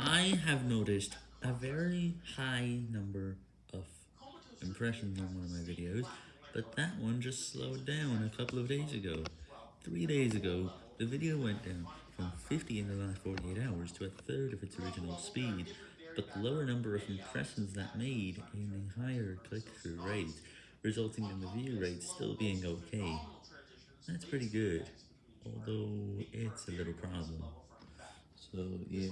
I have noticed a very high number of impressions on one of my videos, but that one just slowed down a couple of days ago. Three days ago, the video went down from 50 in the last 48 hours to a third of its original speed, but the lower number of impressions that made in a higher click-through rate, resulting in the view rate still being okay. That's pretty good, although it's a little problem. So, yeah.